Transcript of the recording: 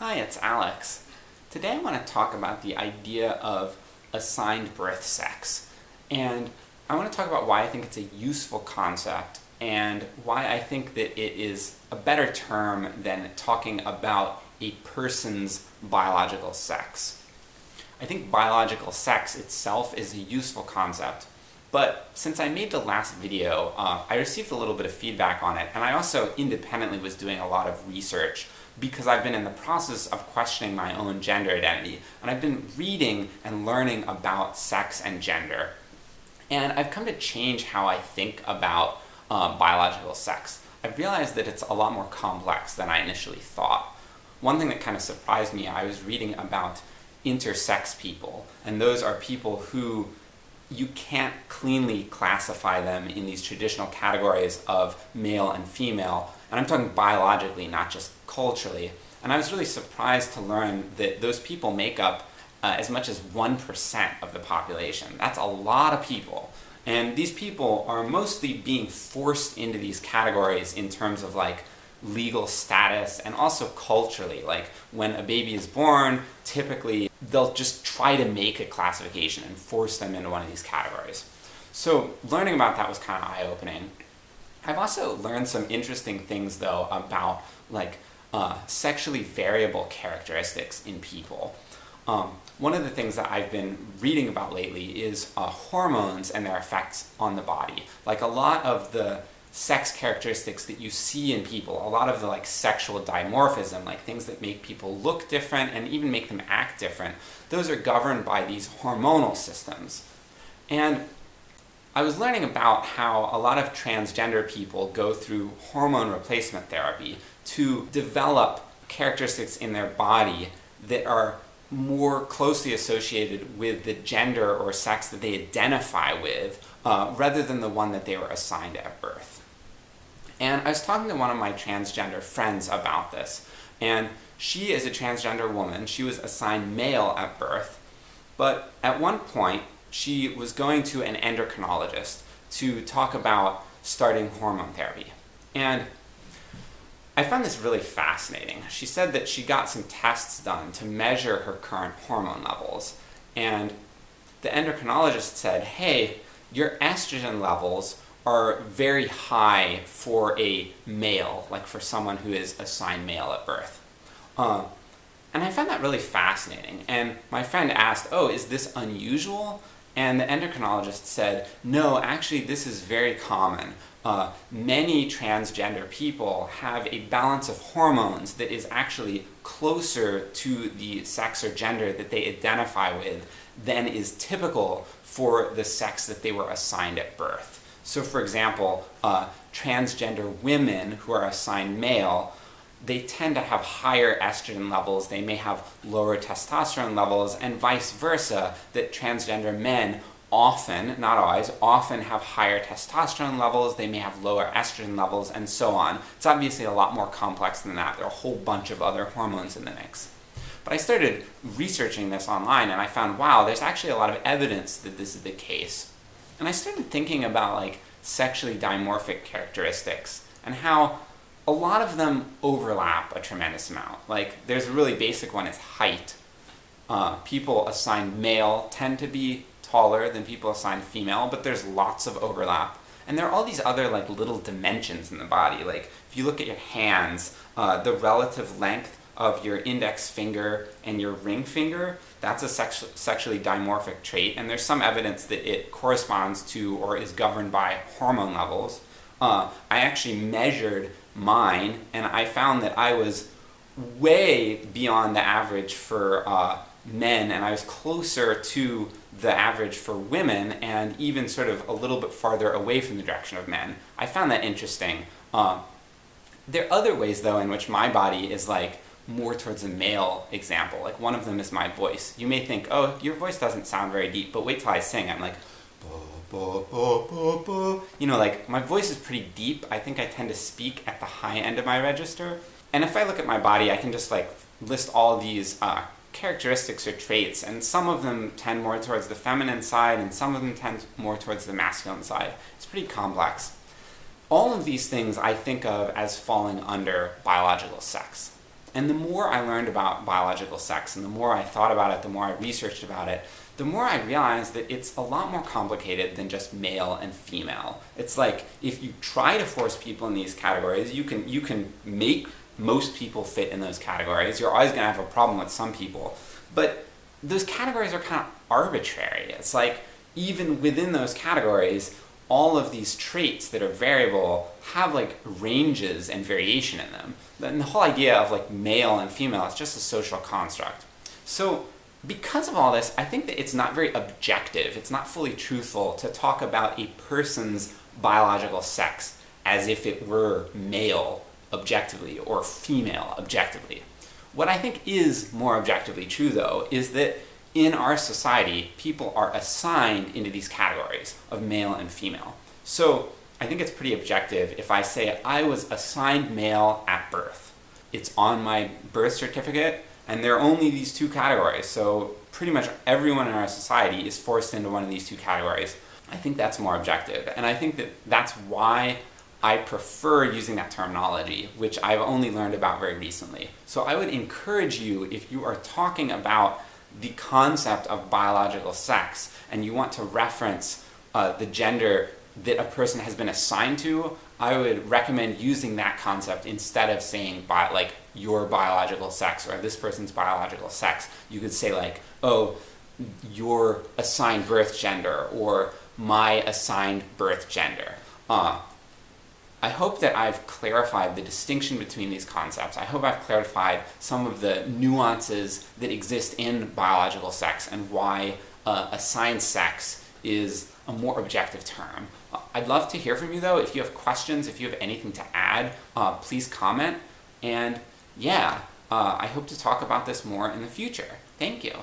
Hi, it's Alex. Today I want to talk about the idea of assigned birth sex. And I want to talk about why I think it's a useful concept and why I think that it is a better term than talking about a person's biological sex. I think biological sex itself is a useful concept, but since I made the last video, uh, I received a little bit of feedback on it, and I also independently was doing a lot of research because I've been in the process of questioning my own gender identity, and I've been reading and learning about sex and gender. And I've come to change how I think about uh, biological sex. I've realized that it's a lot more complex than I initially thought. One thing that kind of surprised me, I was reading about intersex people, and those are people who you can't cleanly classify them in these traditional categories of male and female, and I'm talking biologically, not just culturally. And I was really surprised to learn that those people make up uh, as much as 1% of the population. That's a lot of people. And these people are mostly being forced into these categories in terms of like legal status and also culturally. Like when a baby is born, typically they'll just try to make a classification and force them into one of these categories. So learning about that was kind of eye-opening. I've also learned some interesting things though about like uh, sexually variable characteristics in people. Um, one of the things that I've been reading about lately is uh, hormones and their effects on the body. Like a lot of the sex characteristics that you see in people, a lot of the like sexual dimorphism, like things that make people look different and even make them act different, those are governed by these hormonal systems. And I was learning about how a lot of transgender people go through hormone replacement therapy to develop characteristics in their body that are more closely associated with the gender or sex that they identify with, uh, rather than the one that they were assigned at birth. And I was talking to one of my transgender friends about this, and she is a transgender woman, she was assigned male at birth, but at one point she was going to an endocrinologist to talk about starting hormone therapy. And I found this really fascinating. She said that she got some tests done to measure her current hormone levels, and the endocrinologist said, hey, your estrogen levels are very high for a male, like for someone who is assigned male at birth. Uh, and I found that really fascinating, and my friend asked, oh, is this unusual? And the endocrinologist said, no, actually this is very common. Uh, many transgender people have a balance of hormones that is actually closer to the sex or gender that they identify with than is typical for the sex that they were assigned at birth. So for example, uh, transgender women who are assigned male they tend to have higher estrogen levels, they may have lower testosterone levels, and vice versa, that transgender men often, not always, often have higher testosterone levels, they may have lower estrogen levels, and so on. It's obviously a lot more complex than that. There are a whole bunch of other hormones in the mix. But I started researching this online and I found, wow, there's actually a lot of evidence that this is the case. And I started thinking about like sexually dimorphic characteristics and how a lot of them overlap a tremendous amount. Like, there's a really basic one, is height. Uh, people assigned male tend to be taller than people assigned female, but there's lots of overlap. And there are all these other like little dimensions in the body, like if you look at your hands, uh, the relative length of your index finger and your ring finger, that's a sex sexually dimorphic trait, and there's some evidence that it corresponds to or is governed by hormone levels. Uh, I actually measured mine, and I found that I was way beyond the average for uh, men, and I was closer to the average for women, and even sort of a little bit farther away from the direction of men. I found that interesting. Uh, there are other ways, though, in which my body is like more towards a male example. Like one of them is my voice. You may think, oh, your voice doesn't sound very deep, but wait till I sing. I'm like, you know, like, my voice is pretty deep. I think I tend to speak at the high end of my register. And if I look at my body, I can just like list all these uh, characteristics or traits, and some of them tend more towards the feminine side, and some of them tend more towards the masculine side. It's pretty complex. All of these things I think of as falling under biological sex. And the more I learned about biological sex, and the more I thought about it, the more I researched about it, the more I realized that it's a lot more complicated than just male and female. It's like, if you try to force people in these categories, you can, you can make most people fit in those categories. You're always gonna have a problem with some people. But those categories are kind of arbitrary. It's like, even within those categories, all of these traits that are variable have like ranges and variation in them. And the whole idea of like male and female is just a social construct. So because of all this, I think that it's not very objective, it's not fully truthful to talk about a person's biological sex as if it were male objectively or female objectively. What I think is more objectively true though is that in our society, people are assigned into these categories of male and female. So I think it's pretty objective if I say I was assigned male at birth. It's on my birth certificate, and there are only these two categories, so pretty much everyone in our society is forced into one of these two categories. I think that's more objective, and I think that that's why I prefer using that terminology, which I've only learned about very recently. So I would encourage you, if you are talking about the concept of biological sex, and you want to reference uh, the gender that a person has been assigned to, I would recommend using that concept instead of saying bi like your biological sex or this person's biological sex. You could say like, oh, your assigned birth gender or my assigned birth gender. Uh, I hope that I've clarified the distinction between these concepts. I hope I've clarified some of the nuances that exist in biological sex and why uh, assigned sex is a more objective term. I'd love to hear from you though. If you have questions, if you have anything to add, uh, please comment. And yeah, uh, I hope to talk about this more in the future. Thank you.